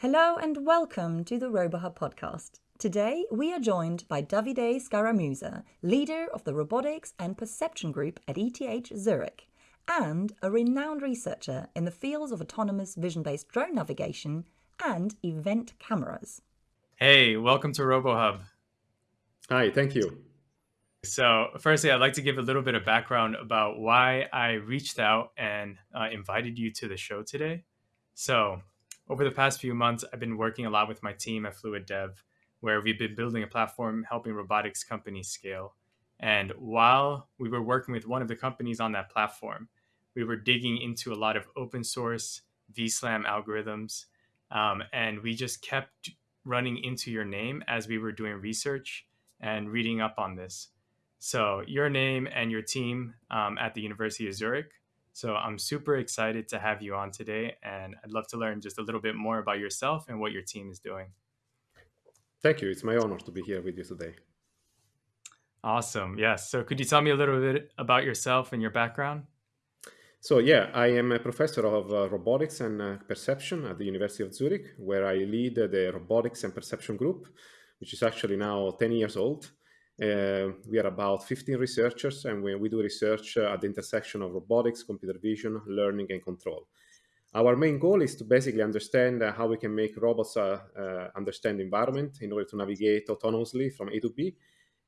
Hello and welcome to the RoboHub podcast. Today we are joined by Davide Scaramuzza, leader of the Robotics and Perception Group at ETH Zurich, and a renowned researcher in the fields of autonomous vision based drone navigation and event cameras. Hey, welcome to RoboHub. Hi, thank you. So, firstly, I'd like to give a little bit of background about why I reached out and uh, invited you to the show today. So, over the past few months, I've been working a lot with my team at Fluid Dev, where we've been building a platform helping robotics companies scale. And while we were working with one of the companies on that platform, we were digging into a lot of open source VSLAM algorithms. Um, and we just kept running into your name as we were doing research and reading up on this. So, your name and your team um, at the University of Zurich. So, I'm super excited to have you on today, and I'd love to learn just a little bit more about yourself and what your team is doing. Thank you. It's my honor to be here with you today. Awesome. Yes. So, could you tell me a little bit about yourself and your background? So, yeah, I am a professor of uh, robotics and uh, perception at the University of Zurich, where I lead the robotics and perception group, which is actually now 10 years old. Uh, we are about 15 researchers, and we, we do research uh, at the intersection of robotics, computer vision, learning, and control. Our main goal is to basically understand uh, how we can make robots uh, uh, understand the environment in order to navigate autonomously from A to B.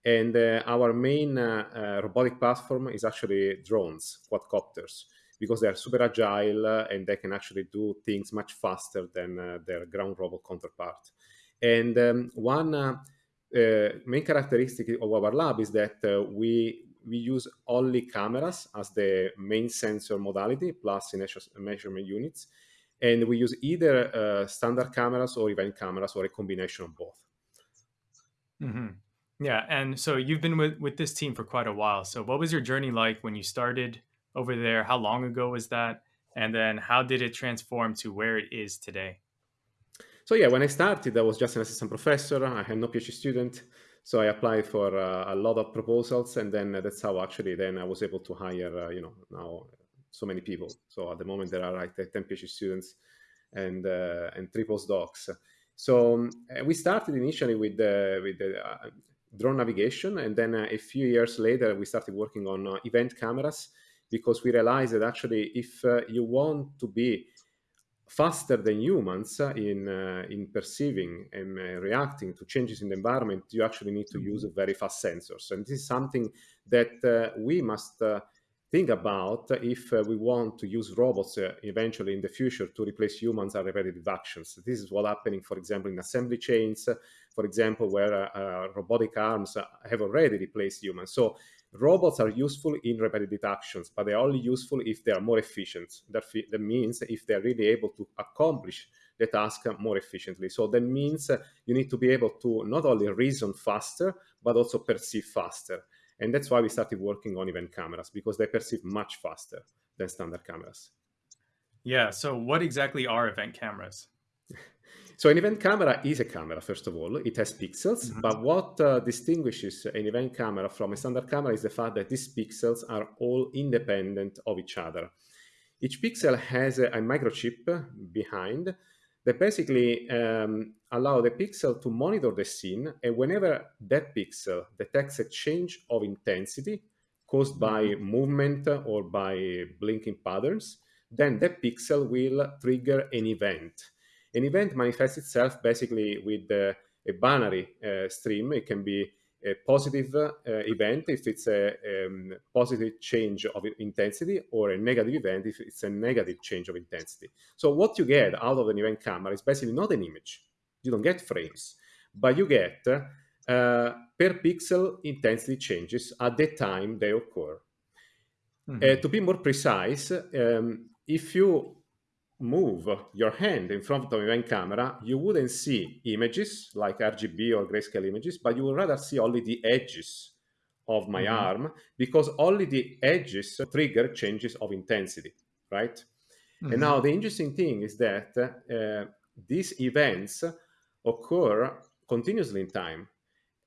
And uh, our main robotic platform is actually drones, quadcopters, because they are super agile and they can actually do things much faster than their ground robot counterpart. And um, one uh, main characteristic of our lab is that uh, we we use only cameras as the main sensor modality plus measurement units, and we use either uh, standard cameras or event cameras or a combination of both. Mm-hmm. Yeah, and so you've been with with this team for quite a while. So what was your journey like when you started over there? How long ago was that? And then how did it transform to where it is today? So yeah, when I started, I was just an assistant professor. I had no PhD student. So I applied for uh, a lot of proposals, and then that's how actually then I was able to hire, uh, you know, now so many people. So at the moment there are like 10 PhD students and uh, and three postdocs. So um, we started initially with the with uh, drone navigation, and then uh, a few years later we started working on uh, event cameras because we realized that actually if you want to be faster than humans in uh, in perceiving and uh, reacting to changes in the environment, you actually need to mm-hmm. use very fast sensors, and this is something that uh, we must uh, think about if uh, we want to use robots uh, eventually in the future to replace humans at repetitive actions. This is what happening, for example, in assembly chains, for example, where robotic arms have already replaced humans. So robots are useful in repetitive actions, but they're only useful if they are more efficient. That, that means if they're really able to accomplish the task more efficiently. So that means uh, you need to be able to not only reason faster, but also perceive faster. And that's why we started working on event cameras because they perceive much faster than standard cameras. Yeah. So, what exactly are event cameras? So an event camera is a camera, first of all. It has pixels, mm-hmm. but what uh, distinguishes an event camera from a standard camera is the fact that these pixels are all independent of each other. Each pixel has a, a microchip behind that basically um, allow the pixel to monitor the scene, and whenever that pixel detects a change of intensity caused by mm-hmm. movement or by blinking patterns, then that pixel will trigger an event an event manifests itself basically with uh, a binary uh, stream. It can be a positive uh, event if it's a um, positive change of intensity or a negative event if it's a negative change of intensity. So what you get out of an event camera is basically not an image. You don't get frames, but you get uh, per pixel intensity changes at the time they occur. Mm-hmm. Uh, to be more precise, um, if you move your hand in front of an event camera, you wouldn't see images like RGB or grayscale images, but you would rather see only the edges of my mm-hmm. arm because only the edges trigger changes of intensity, right? Mm-hmm. And now the interesting thing is that uh, these events occur continuously in time.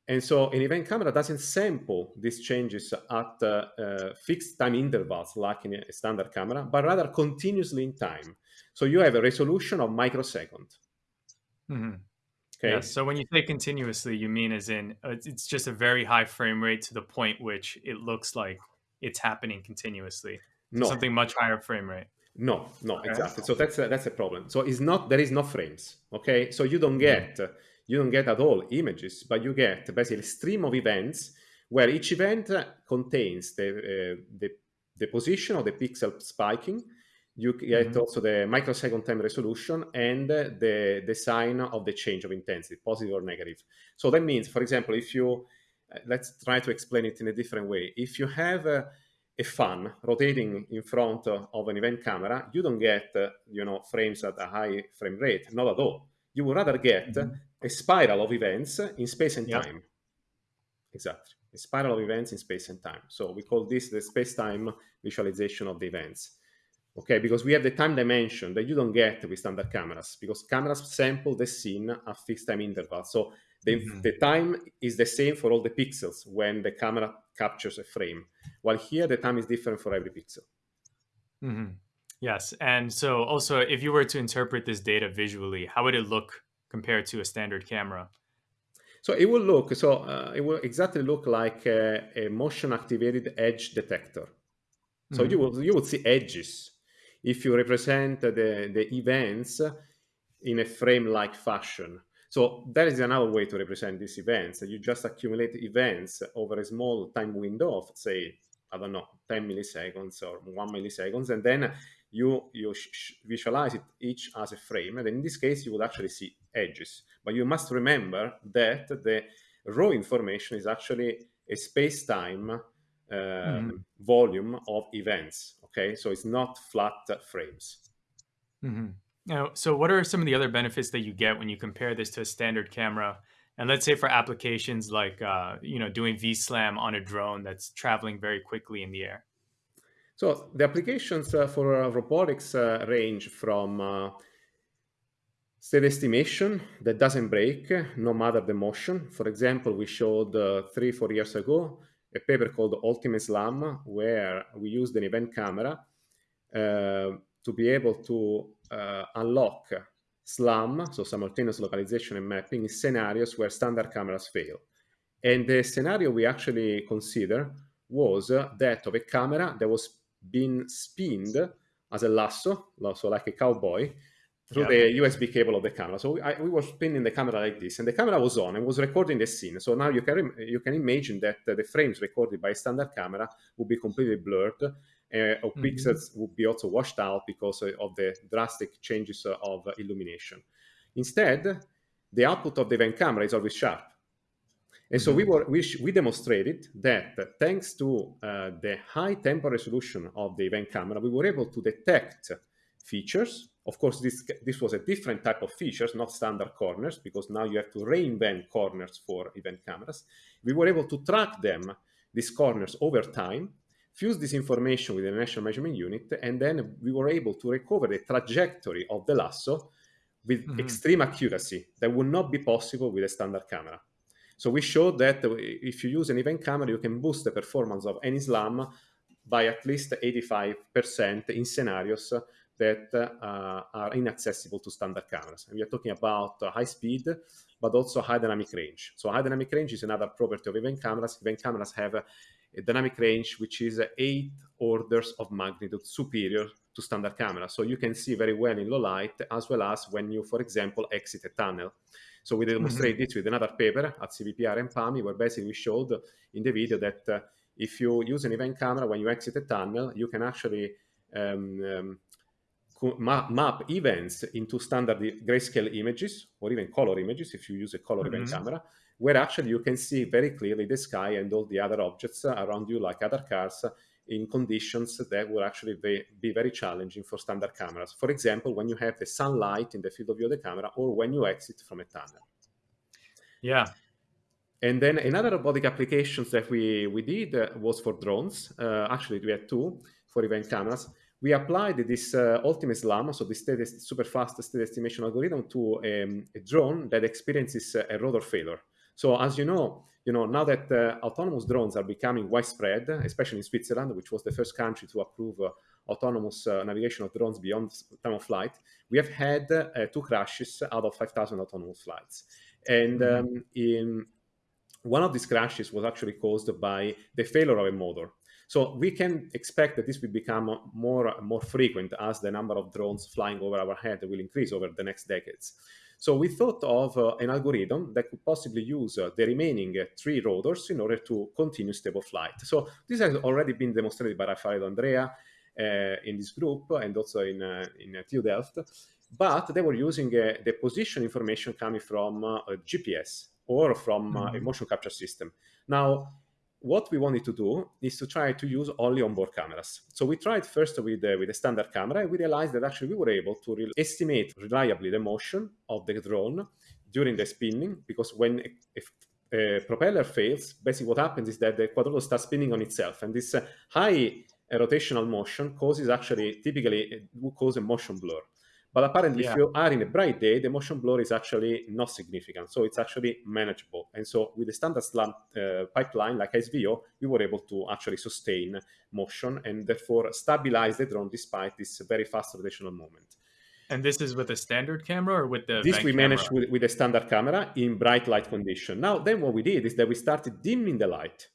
And so an event camera doesn't sample these changes at uh, uh, fixed time intervals like in a standard camera, but rather continuously in time. So you have a resolution of microsecond. Mm-hmm. Okay. Yeah, so when you say continuously, you mean as in uh, it's just a very high frame rate to the point which it looks like it's happening continuously. No. Something much higher frame rate. No, no, okay. exactly. So that's a, that's a problem. So it's not there is no frames. Okay, so you don't mm-hmm. get you don't get at all images, but you get basically a stream of events where each event contains the uh, the, the position of the pixel spiking you get mm-hmm. also the microsecond time resolution and the, the sign of the change of intensity, positive or negative. So that means, for example, if you, uh, let's try to explain it in a different way. If you have a, a fan rotating in front of an event camera, you don't get, uh, you know, frames at a high frame rate, not at all. You would rather get mm-hmm. A spiral of events in space and yep. time. Exactly. A spiral of events in space and time. So we call this the space-time visualization of the events okay because we have the time dimension that you don't get with standard cameras because cameras sample the scene at fixed time intervals so the, mm-hmm. the time is the same for all the pixels when the camera captures a frame while here the time is different for every pixel mm-hmm. yes and so also if you were to interpret this data visually how would it look compared to a standard camera so it will look so uh, it will exactly look like a, a motion activated edge detector so mm-hmm. you will you would see edges if you represent the, the events in a frame-like fashion. So that is another way to represent these events. You just accumulate events over a small time window of, say, I don't know, 10 milliseconds or one milliseconds, and then you you visualize it each as a frame. And in this case, you would actually see edges. But you must remember that the raw information is actually a space-time mm-hmm. volume of events. Okay, so it's not flat frames. Mm-hmm. Now, so what are some of the other benefits that you get when you compare this to a standard camera? And let's say for applications like uh, you know doing VSLAM on a drone that's traveling very quickly in the air. So the applications uh, for uh, robotics uh, range from uh, state estimation that doesn't break no matter the motion. For example, we showed uh, three, four years ago a paper called Ultimate SLAM, where we used an event camera uh, to be able to uh, unlock SLAM, so simultaneous localization and mapping, in scenarios where standard cameras fail. And the scenario we actually consider was uh, that of a camera that was being spinned as a lasso, so like a cowboy, through yeah. the USB cable of the camera. So I, we were spinning the camera like this, and the camera was on and was recording the scene. So now you can you can imagine that uh, the frames recorded by a standard camera would be completely blurred, uh, or mm-hmm. pixels would be also washed out because of the drastic changes of illumination. Instead, the output of the event camera is always sharp. And so we mm-hmm. were we, we demonstrated that thanks to uh, the high temporal resolution of the event camera, we were able to detect features of course, this, this was a different type of features, not standard corners, because now you have to reinvent corners for event cameras. We were able to track them, these corners, over time, fuse this information with the Inertial Measurement Unit, and then we were able to recover the trajectory of the lasso with mm-hmm. extreme accuracy that would not be possible with a standard camera. So we showed that if you use an event camera, you can boost the performance of any SLAM by at least 85% in scenarios that uh, are inaccessible to standard cameras. And we are talking about uh, high speed, but also high dynamic range. So high dynamic range is another property of event cameras. Event cameras have a, a dynamic range which is eight orders of magnitude superior to standard cameras. So you can see very well in low light, as well as when you, for example, exit a tunnel. So we demonstrate mm-hmm. this with another paper at CVPR and PAMI, where basically we showed in the video that uh, if you use an event camera when you exit a tunnel, you can actually um, um, map events into standard grayscale images or even color images if you use a color mm-hmm. event camera, where actually you can see very clearly the sky and all the other objects around you, like other cars, in conditions that will actually be very challenging for standard cameras. For example, when you have the sunlight in the field of view of the camera or when you exit from a tunnel. Yeah. And then another robotic applications that we, we did uh, was for drones. Uh, actually, we had two for event cameras we applied this uh, ultimate SLAM, so this state, super fast state estimation algorithm to um, a drone that experiences a rotor failure. So as you know, you know now that uh, autonomous drones are becoming widespread, especially in Switzerland, which was the first country to approve uh, autonomous uh, navigation of drones beyond time of flight, we have had uh, two crashes out of 5,000 autonomous flights. And mm-hmm. um, in one of these crashes was actually caused by the failure of a motor. So we can expect that this will become more more frequent as the number of drones flying over our head will increase over the next decades. So we thought of uh, an algorithm that could possibly use uh, the remaining uh, three rotors in order to continue stable flight. So this has already been demonstrated by Raffaello D'Andrea uh, in this group and also in, uh, in TU Delft. But they were using the position information coming from GPS or from mm-hmm. a motion capture system. Now, what we wanted to do is to try to use only onboard cameras. So we tried first with the, with a standard camera, and we realized that actually we were able to re- estimate reliably the motion of the drone during the spinning, because when if a propeller fails, basically what happens is that the quadrotor starts spinning on itself, and this uh, high rotational motion causes actually typically will cause a motion blur. But apparently, yeah. if you are in a bright day, the motion blur is actually not significant. So it's actually manageable. And so with the standard SLAM uh, pipeline like SVO, we were able to actually sustain motion and therefore stabilize the drone despite this very fast rotational moment. And this is with a standard camera or with the this we managed with, with a standard camera in bright light condition. Now, then what we did is that we started dimming the light.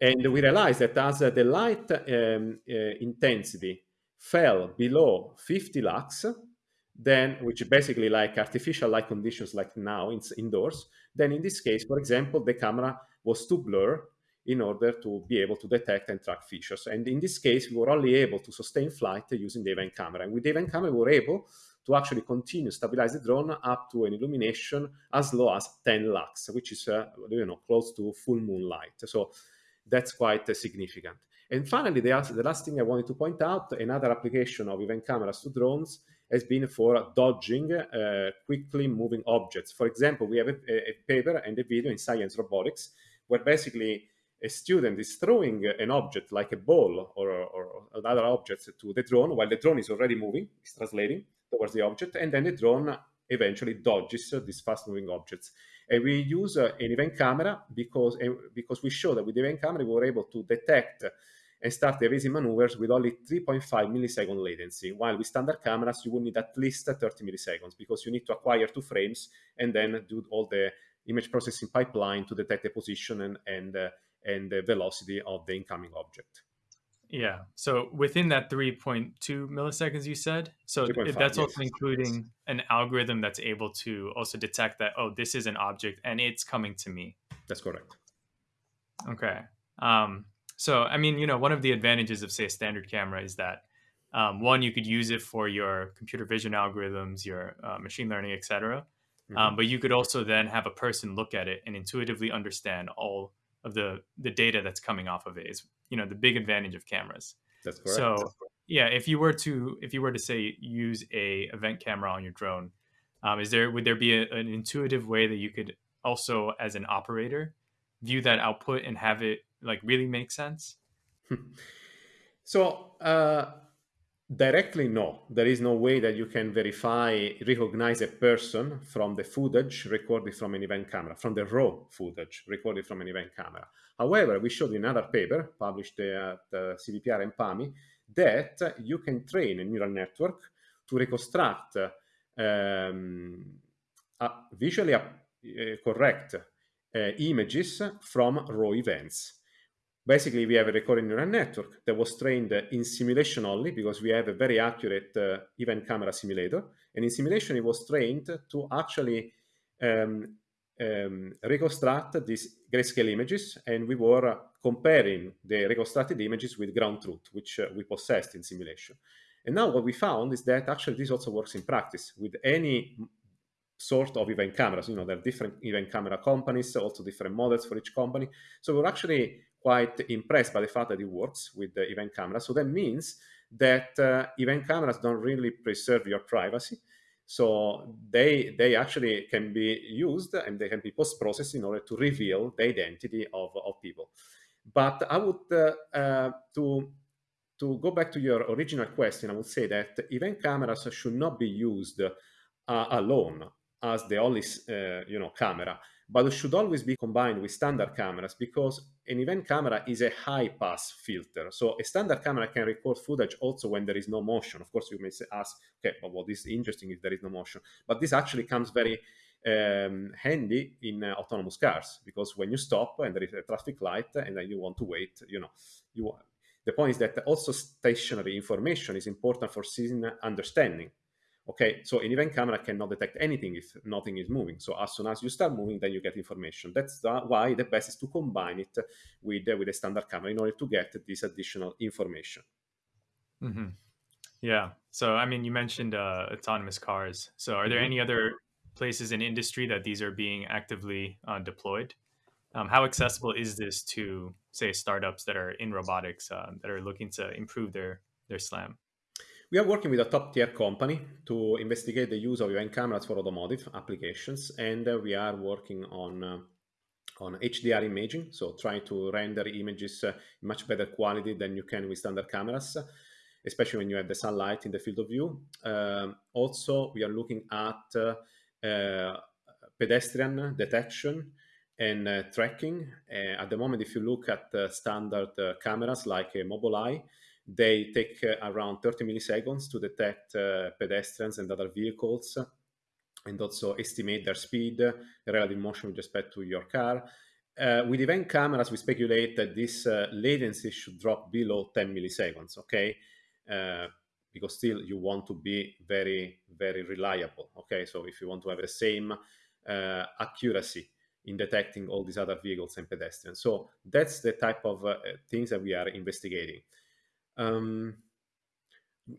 And we realized that as the light um, uh, intensity fell below 50 lux, then which basically like artificial light conditions like now in, indoors, then in this case, for example, the camera was too blur in order to be able to detect and track features. And in this case, we were only able to sustain flight using the event camera. And with the event camera, we were able to actually continue stabilize the drone up to an illumination as low as 10 lux, which is uh, you know close to full moonlight. So that's quite uh, significant. And finally, the, the last thing I wanted to point out, another application of event cameras to drones has been for dodging uh, quickly moving objects. For example, we have a, a, paper and a video in Science Robotics where basically a student is throwing an object like a ball or, or, other objects to the drone while the drone is already moving, it's translating towards the object, and then the drone eventually dodges these fast moving objects. And we use uh, an event camera because, uh, because we show that with the event camera we were able to detect and start the evasive maneuvers with only 3.5 millisecond latency, while with standard cameras, you would need at least 30 milliseconds because you need to acquire two frames and then do all the image processing pipeline to detect the position and, and, uh, and the velocity of the incoming object. Yeah. So within that 3.2 milliseconds you said, so that's also yes. including an algorithm that's able to also detect that, oh, this is an object and it's coming to me. That's correct. Okay. Um, so, I mean, you know, one of the advantages of, say, a standard camera is that um, one, you could use it for your computer vision algorithms, your uh, machine learning, etc. Mm-hmm. Um, but you could also then have a person look at it and intuitively understand all of the the data that's coming off of it. Is you know the big advantage of cameras. That's correct. So yeah, if you were to if you were to say use a event camera on your drone, um, is there would there be a, an intuitive way that you could also as an operator view that output and have it like really make sense? so uh, directly, no. There is no way that you can verify, recognize a person from the footage recorded from an event camera, from the raw footage recorded from an event camera. However, we showed in another paper published at uh, CVPR and PAMI that you can train a neural network to reconstruct um, visually uh, correct uh, images from raw events. Basically, we have a recurrent neural network that was trained in simulation only because we have a very accurate uh, event camera simulator. And in simulation, it was trained to actually um, um, reconstruct these grayscale images. And we were comparing the reconstructed images with ground truth, which uh, we possessed in simulation. And now what we found is that actually this also works in practice with any sort of event cameras. You know, there are different event camera companies, also different models for each company. So we're actually quite impressed by the fact that it works with the event camera. So that means that uh, event cameras don't really preserve your privacy. So they they actually can be used and they can be post processed in order to reveal the identity of, of people. But I would uh, uh, to to go back to your original question, I would say that event cameras should not be used uh, alone as the only uh, you know camera but it should always be combined with standard cameras because an event camera is a high pass filter. So a standard camera can record footage also when there is no motion. Of course, you may say ask, okay, but what is interesting if there is no motion? But this actually comes very um, handy in uh, autonomous cars because when you stop and there is a traffic light and then you want to wait, you know, you the point is that also stationary information is important for scene understanding. Okay, so an event camera cannot detect anything if nothing is moving. So as soon as you start moving, then you get information. That's the, why the best is to combine it with uh, with a standard camera in order to get this additional information. Mm-hmm. Yeah. So I mean, you mentioned uh, autonomous cars. So are there mm-hmm. any other places in industry that these are being actively uh, deployed? Um, how accessible is this to say startups that are in robotics uh, that are looking to improve their their SLAM? We are working with a top tier company to investigate the use of event cameras for automotive applications, and uh, we are working on uh, on HDR imaging, so trying to render images uh, much better quality than you can with standard cameras, especially when you have the sunlight in the field of view. Um, also, we are looking at uh, uh, pedestrian detection and uh, tracking. at the moment, if you look at standard cameras like a Mobileye, they take uh, around 30 milliseconds to detect uh, pedestrians and other vehicles and also estimate their speed, relative motion with respect to your car. Uh, with event cameras, we speculate that this uh, latency should drop below 10 milliseconds, okay? Uh, because still you want to be very, very reliable, okay? So if you want to have the same uh, accuracy in detecting all these other vehicles and pedestrians. So that's the type of things that we are investigating. Um,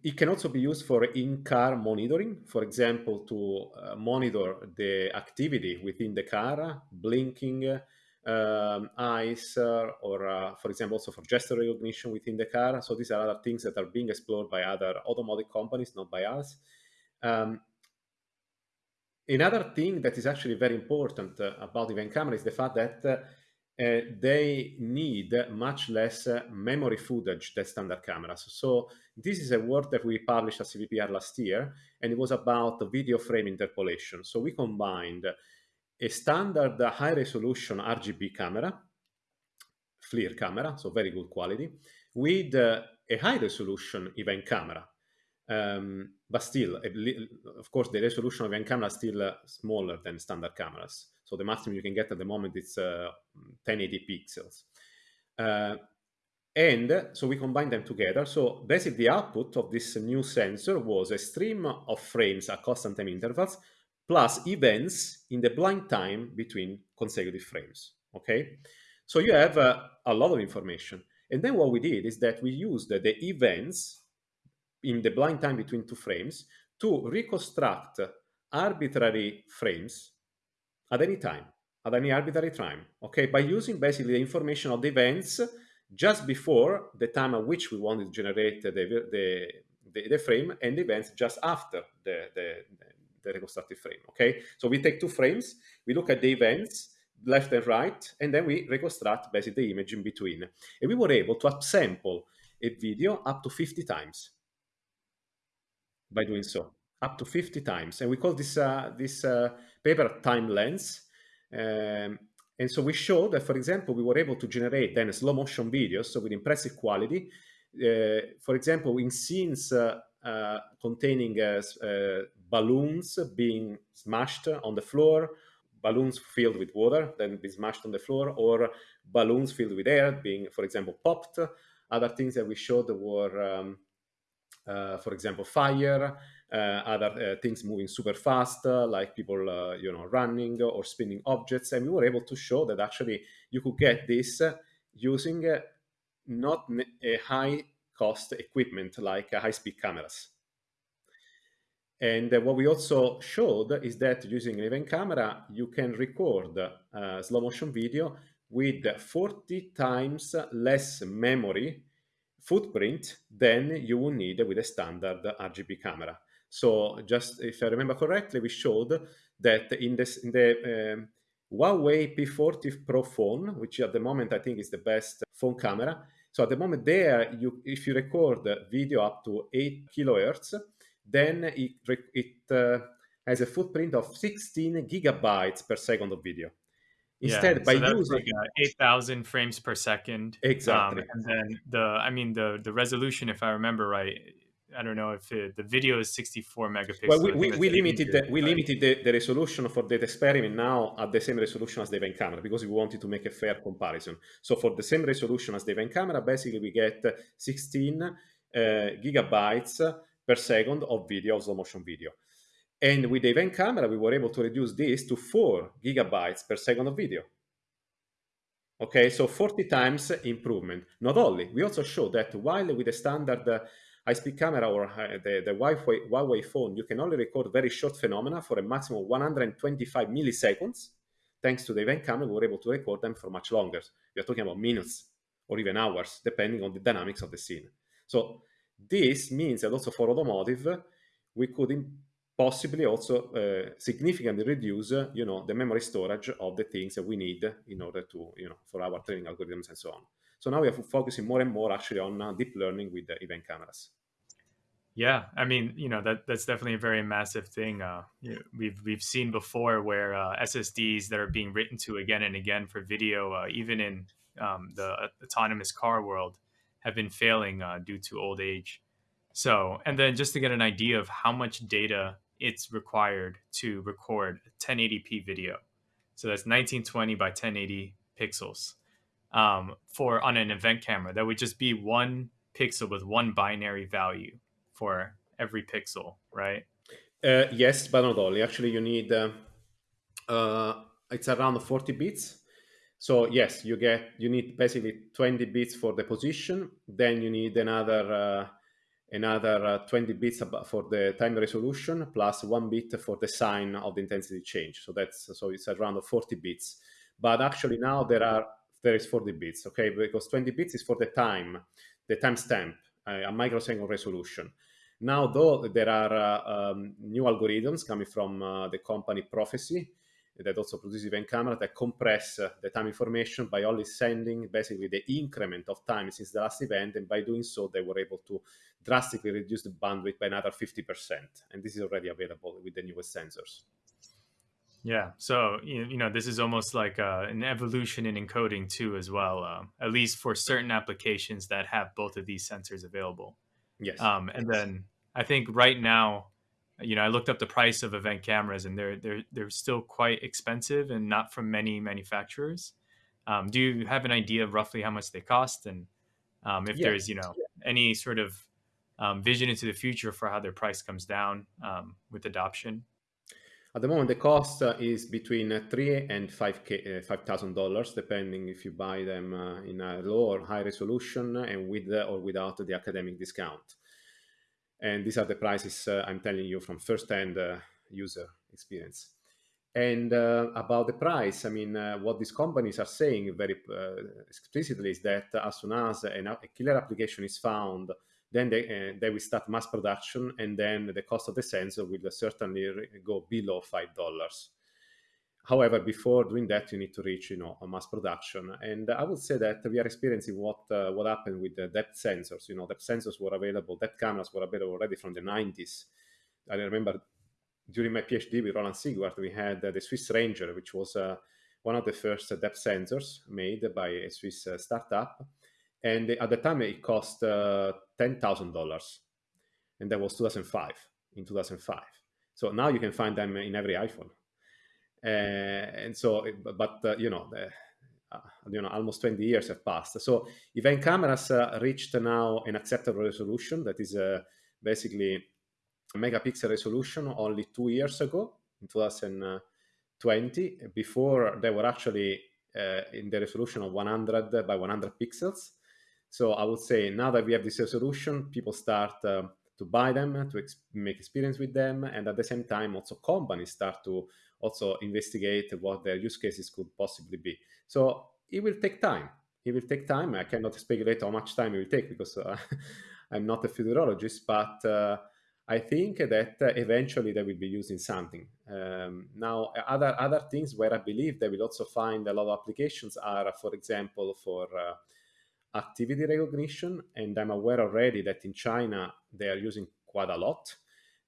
it can also be used for in-car monitoring, for example, to uh, monitor the activity within the car, blinking um, eyes, uh, or uh, for example, also for gesture recognition within the car. So these are other things that are being explored by other automotive companies, not by us. Um, another thing that is actually very important uh, about event camera is the fact that uh, they need much less memory footage than standard cameras. So this is a work that we published at CVPR last year, and it was about video frame interpolation. So we combined a standard high-resolution RGB camera, FLIR camera, so very good quality, with uh, a high-resolution event camera. Um, but still, of course, the resolution of event camera is still uh, smaller than standard cameras. So the maximum you can get at the moment is uh, 1080 pixels. Uh, and so we combine them together. So basically the output of this new sensor was a stream of frames at constant time intervals plus events in the blind time between consecutive frames. Okay, so you have uh, a lot of information. And then what we did is that we used the events in the blind time between two frames to reconstruct arbitrary frames at any time, at any arbitrary time, okay, by using basically the information of the events just before the time at which we wanted to generate the, the, the, the frame and the events just after the, the, the reconstructed frame, okay? So we take two frames, we look at the events, left and right, and then we reconstruct basically the image in between. And we were able to upsample a video up to 50 times by doing so, up to 50 times. And we call this, uh, this uh, paper time lens. Um, and so we showed that, for example, we were able to generate then slow motion videos, so with impressive quality. Uh, for example, in scenes uh, uh, containing uh, balloons being smashed on the floor, balloons filled with water, then be smashed on the floor, or balloons filled with air being, for example, popped. Other things that we showed were, um, for example, fire, uh, other uh, things moving super fast, uh, like people, you know, running or spinning objects. And we were able to show that actually you could get this using not a high cost equipment like high speed cameras. And uh, what we also showed is that using an event camera, you can record uh, slow motion video with 40 times less memory footprint than you would need with a standard RGB camera. So just if I remember correctly, we showed that in, this, in the um, Huawei P40 Pro phone, which at the moment I think is the best phone camera. So at the moment there, you, if you record video up to 8 kilohertz, then it, it uh, has a footprint of 16 gigabytes per second of video. Instead, yeah, by so using like uh, 8,000 frames per second. Um, exactly, and then the, I mean, the the resolution, if I remember right, I don't know if it, the video is 64 megapixels. well, we, we, we limited the, we limited the, the resolution for that experiment now at the same resolution as the event camera because we wanted to make a fair comparison. So for the same resolution as the event camera, basically we get 16 uh, gigabytes per second of video, of slow motion video. And with the event camera, we were able to reduce this to 4 gigabytes per second of video. Okay, so 40 times improvement. Not only, we also show that while with the standard uh, high-speed camera or the, the Huawei, phone, you can only record very short phenomena for a maximum of 125 milliseconds. Thanks to the event camera, we were able to record them for much longer. We are talking about minutes or even hours, depending on the dynamics of the scene. So this means that also for automotive, we could possibly also uh, significantly reduce, uh, you know, the memory storage of the things that we need in order to, you know, for our training algorithms and so on. So now we are focusing more and more actually on uh, deep learning with the event cameras. Yeah, I mean, you know that that's definitely a very massive thing. Uh, know, we've we've seen before where uh, SSDs that are being written to again and again for video, uh, even in um, the autonomous car world, have been failing uh, due to old age. So, and then just to get an idea of how much data it's required to record a 1080p video, so that's 1920 by 1080 pixels um, for on an event camera. That would just be one pixel with one binary value for every pixel, right? Uh, yes, but not only. Actually, you need uh, uh, it's around 40 bits. So yes, you get you need basically 20 bits for the position. Then you need another uh, another uh, 20 bits for the time resolution plus one bit for the sign of the intensity change. So that's so it's around 40 bits. But actually now there are there is 40 bits, okay? Because 20 bits is for the time, the timestamp, uh, a microsecond resolution. Now, though, there are uh, um, new algorithms coming from uh, the company Prophesee that also produces event camera that compress uh, the time information by only sending basically the increment of time since the last event. And by doing so, they were able to drastically reduce the bandwidth by another 50%. And this is already available with the newest sensors. Yeah. So you you know this is almost like uh, an evolution in encoding too, as well. Um, at least for certain applications that have both of these sensors available. Yes. Um, and then I think right now, you know, I looked up the price of event cameras, and they're they're they're still quite expensive, and not from many manufacturers. Um, do you have an idea of roughly how much they cost, and um, if Yeah. there's you know any sort of um, vision into the future for how their price comes down um, with adoption? At the moment, the cost uh, is between uh, three and five uh, five thousand dollars, depending if you buy them uh, in a low or high resolution and with uh, or without the academic discount. And these are the prices uh, I'm telling you from first-hand user experience. And about the price, I mean, what these companies are saying very explicitly is that as soon as a killer application is found, then they, uh, they will start mass production, and then the cost of the sensor will certainly go below five dollars. However, before doing that, you need to reach, you know, a mass production. And I would say that we are experiencing what uh, what happened with the depth sensors. You know, depth sensors were available, depth cameras were available already from the 90s. I remember during my PhD with Roland Siegwart, we had uh, the SwissRanger, which was uh, one of the first depth sensors made by a Swiss uh, startup. And at the time, it cost uh, $10,000. And that was 2005, in 2005. So now you can find them in every iPhone. Uh, and so, but uh, you know, the, uh, you know, almost 20 years have passed. So event cameras uh, reached now an acceptable resolution that is uh, basically megapixel resolution only two years ago in 2020. Before they were actually in the resolution of 100 by 100 pixels. So I would say now that we have this resolution, people start uh, to buy them, to ex- make experience with them, and at the same time, also companies start to also investigate what their use cases could possibly be. So it will take time. It will take time. I cannot speculate how much time it will take because uh, I'm not a futurologist, but uh, I think that uh, eventually they will be using something. Um, now, other other things where I believe they will also find a lot of applications are, for example, for uh, activity recognition, and I'm aware already that in China they are using quite a lot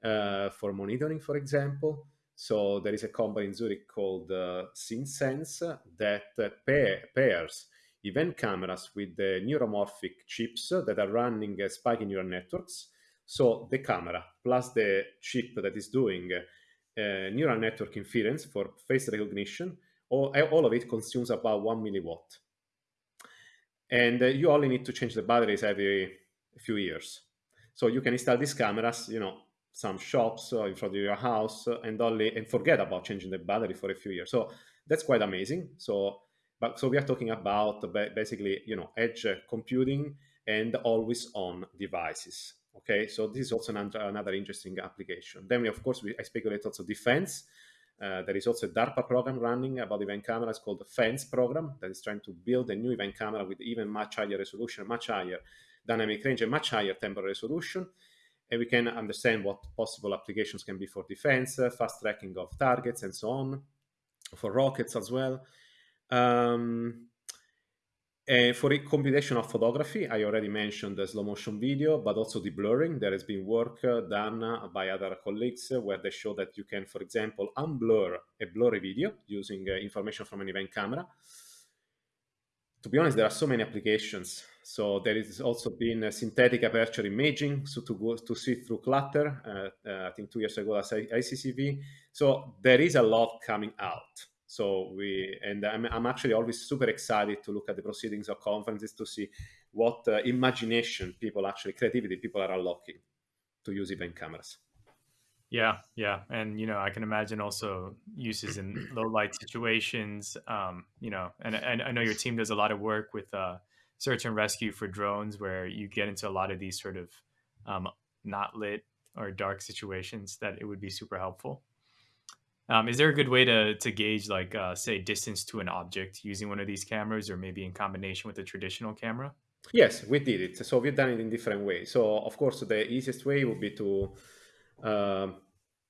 uh, for monitoring, for example. So there is a company in Zurich called uh, SynSense that uh, pair, pairs event cameras with the neuromorphic chips that are running uh, spiking neural networks. So the camera plus the chip that is doing uh, neural network inference for face recognition, all, all of it consumes about one milliwatt. And uh, you only need to change the batteries every few years. So you can install these cameras, you know, some shops uh, in front of your house uh, and only and forget about changing the battery for a few years. So that's quite amazing. So, but so we are talking about basically, you know, edge computing and always on devices. Okay, so this is also another, another interesting application. Then we, of course, we, I speculate also defense. Uh, there is also a DARPA program running about event cameras called the FENCE program that is trying to build a new event camera with even much higher resolution, much higher dynamic range, and much higher temporal resolution and we can understand what possible applications can be for defense, uh, fast tracking of targets, and so on, for rockets as well. Um, for a computational photography, I already mentioned the slow motion video, but also the blurring. There has been work uh, done uh, by other colleagues uh, where they show that you can, for example, unblur a blurry video using uh, information from an event camera. To be honest, there are so many applications so there is also been synthetic aperture imaging, so to go to see through clutter. Uh, uh, I think two years ago, that's ICCV. So there is a lot coming out. So we and I'm, I'm actually always super excited to look at the proceedings of conferences to see what uh, imagination people actually creativity people are unlocking to use event cameras. Yeah, yeah, and you know, I can imagine also uses in low light situations. Um, you know, and, and I know your team does a lot of work with uh, search and rescue for drones where you get into a lot of these sort of um, not lit or dark situations that it would be super helpful. Um, is there a good way to, to gauge like uh, say distance to an object using one of these cameras or maybe in combination with a traditional camera? Yes, we did it. So we've done it in different ways. So of course the easiest way would be to uh,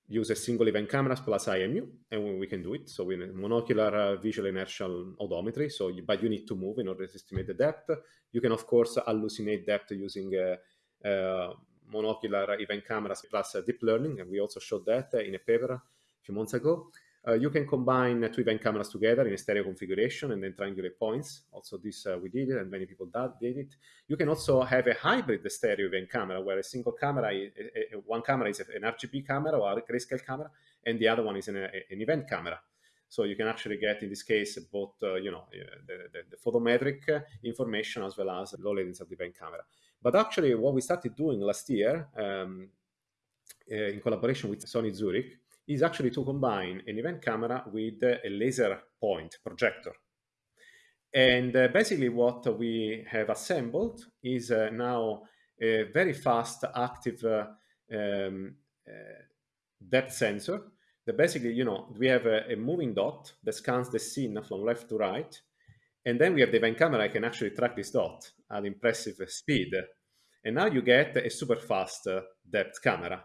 use a single event cameras plus IMU, and we can do it. So with monocular uh, visual inertial odometry. So, you, but you need to move in order to estimate the depth. You can of course hallucinate depth using uh, uh, monocular event cameras plus deep learning, and we also showed that in a paper few months ago. Uh, you can combine two event cameras together in a stereo configuration and then triangulate points. Also, this uh, we did it, and many people did it. You can also have a hybrid stereo event camera where a single camera, a, a, one camera is an RGB camera or a grayscale camera, and the other one is an, an event camera. So you can actually get, in this case, both uh, you know the, the, the, photometric information as well as low latency of the event camera. But actually, what we started doing last year um, uh, in collaboration with Sony Zurich is actually to combine an event camera with a laser point projector. And uh, basically what we have assembled is uh, now a very fast active uh, um, uh, depth sensor that basically, you know, we have a, a, moving dot that scans the scene from left to right. And then we have the event camera I can actually track this dot at impressive speed. And now you get a super fast uh, depth camera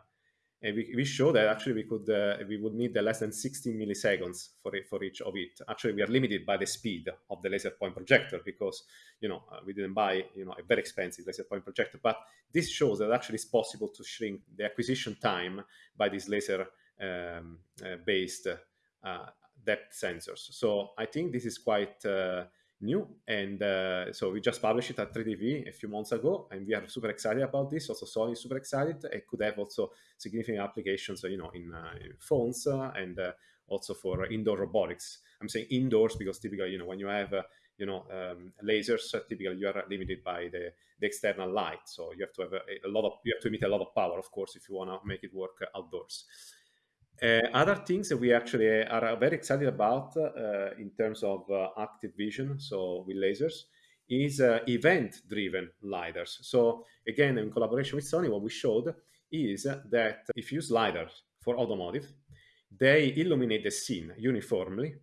and we, we show that actually we could uh, we would need the less than 16 milliseconds for for each of it. Actually, we are limited by the speed of the laser point projector because you know uh, we didn't buy you know a very expensive laser point projector. But this shows that actually it's possible to shrink the acquisition time by these laser um, uh, based uh, depth sensors. So I think this is quite uh, new. And uh, so we just published it at 3DV a few months ago, and we are super excited about this. Also, Sony is super excited. It could have also significant applications, you know, in, uh, in phones uh, and uh, also for indoor robotics. I'm saying indoors because typically, you know, when you have uh, you know um, lasers, uh, typically you are limited by the, the external light, so you have to have a, a lot of you have to emit a lot of power, of course, if you want to make it work outdoors. Uh, other things that we actually are very excited about uh, in terms of uh, active vision, so with lasers, is uh, event-driven lidars. So again, in collaboration with Sony, what we showed is that if you use lidars for automotive, they illuminate the scene uniformly,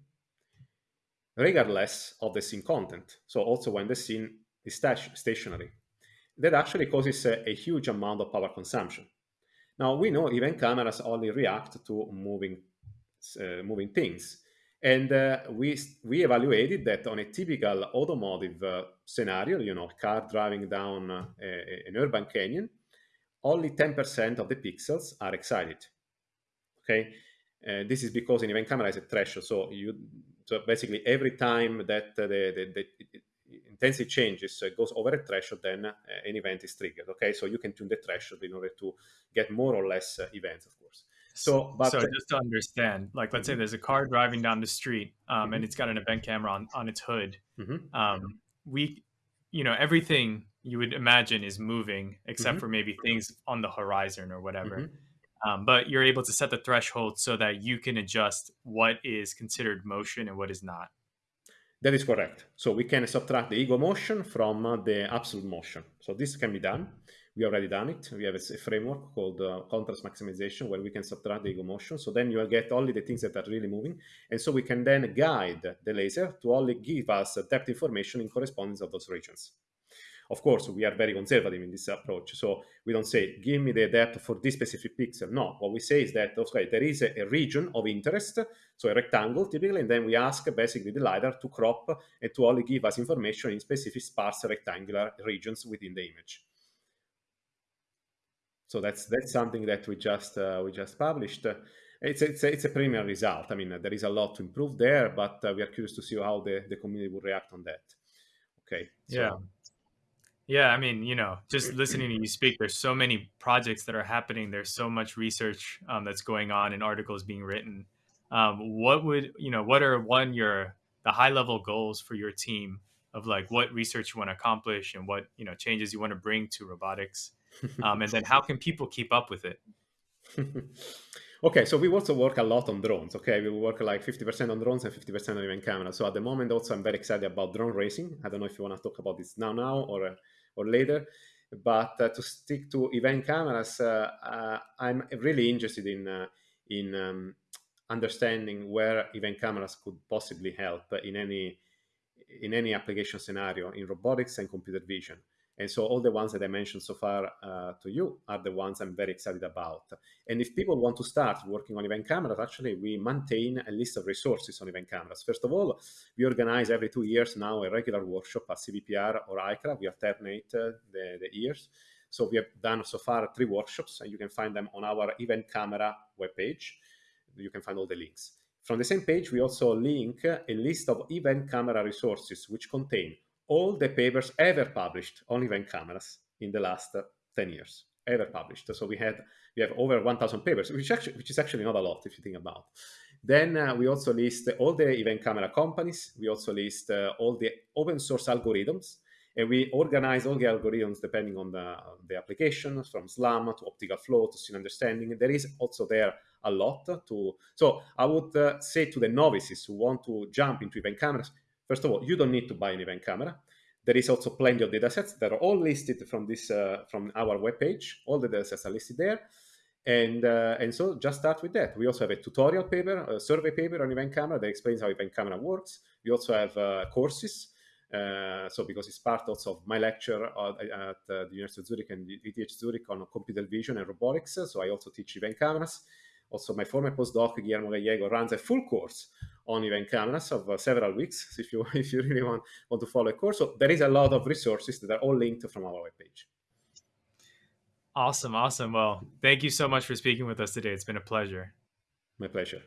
regardless of the scene content. So also when the scene is stationary. That actually causes a, a huge amount of power consumption. Now we know event cameras only react to moving uh, moving things, and uh, we we evaluated that on a typical automotive uh, scenario, you know, car driving down uh, an urban canyon, only 10% of the pixels are excited. Okay, Uh, this is because an event camera has a threshold. So you so basically every time that the, the, the intensity changes, so it goes over a threshold, then uh, an event is triggered. Okay, so you can tune the threshold in order to get more or less uh, events, of course. So, but so just to understand, like let's say mm-hmm. there's a car driving down the street, um, mm-hmm. and it's got an event camera on on its hood. Mm-hmm. Um, we, you know, everything you would imagine is moving except mm-hmm. for maybe things on the horizon or whatever. Mm-hmm. Um, but you're able to set the threshold so that you can adjust what is considered motion and what is not. That is correct. So we can subtract the ego motion from the absolute motion. So this can be done. We already done it. We have a, a framework called uh, contrast maximization where we can subtract the ego motion. So then you will get only the things that are really moving. And so we can then guide the laser to only give us depth information in correspondence of those regions. Of course, we are very conservative in this approach. So we don't say, give me the depth for this specific pixel. No, what we say is that, okay, there is a, region of interest, so a rectangle typically, and then we ask basically the LiDAR to crop and to only give us information in specific sparse rectangular regions within the image. So that's that's something that we just uh, we just published. It's it's a, it's a preliminary result. I mean, there is a lot to improve there, but uh, we are curious to see how the, the community will react on that. Okay. So, yeah. Yeah, I mean, you know, just listening to you speak, there's so many projects that are happening. There's so much research um, that's going on and articles being written. Um, what would you know? What are one your the high level goals for your team of like what research you want to accomplish and what you know changes you want to bring to robotics, um, and then how can people keep up with it? okay, so we also work a lot on drones. Okay, we work like 50% on drones and 50% on event camera. So at the moment, also I'm very excited about drone racing. I don't know if you want to talk about this now, now or. Or later. But uh, to stick to event cameras, uh, uh, I'm really interested in in um, understanding where event cameras could possibly help in any in any application scenario in robotics and computer vision. And so all the ones that I mentioned so far uh, to you are the ones I'm very excited about. And if people want to start working on event cameras, actually we maintain a list of resources on event cameras. First of all, we organize every two years now a regular workshop at CVPR or ICRA. We alternate uh, the, the years. So we have done so far three workshops, and you can find them on our event camera webpage. You can find all the links. From the same page, we also link a list of event camera resources which contain all the papers ever published on event cameras in the last uh, 10 years ever published. So we had we have over 1000 papers which actually which is actually not a lot if you think about. Then uh, we also list all the event camera companies. We also list uh, all the open source algorithms. And we organize all the algorithms depending on the, the application from slam to optical flow to scene understanding. There is also there a lot to so i would uh, say to the novices who want to jump into event cameras First of all, you don't need to buy an event camera. There is also plenty of datasets that are all listed from this uh, from our webpage. All the datasets are listed there. And, uh, and so just start with that. We also have a tutorial paper, a survey paper on event camera that explains how event camera works. We also have uh, courses. Uh, so because it's part also of my lecture at, uh, the University of Zurich and ETH Zurich on computer vision and robotics. So I also teach event cameras. Also, my former postdoc Guillermo Gallego runs a full course on event cameras of uh, several weeks. If you if you really want want to follow a course, so there is a lot of resources that are all linked from our webpage. Awesome, awesome. Well, thank you so much for speaking with us today. It's been a pleasure. My pleasure.